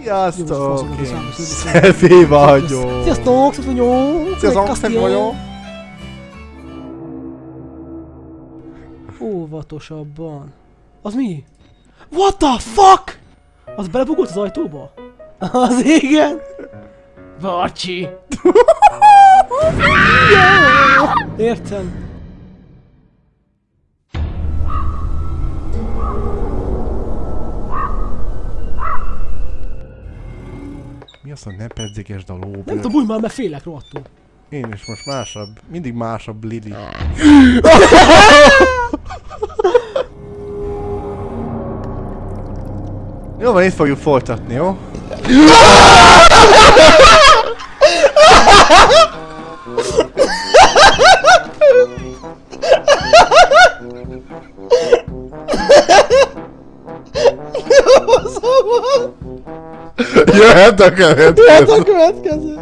Sziasztok! Szefi vagyok! Sziasztok, Sziasztok vagyok! Sziasztok, Szefi vagyok! Óvatosabban. Az mi? What the fuck? Az belebugolt az ajtóba? Az igen! Jó! Értem. Mi az, hogy ne pedzegesd a Nem tudom, bújj már, mert félek rohadtul. Én is most másabb. Mindig másabb Lili. Jó van, itt fogjuk folytatni, jó? Jöhet a következő! a következő!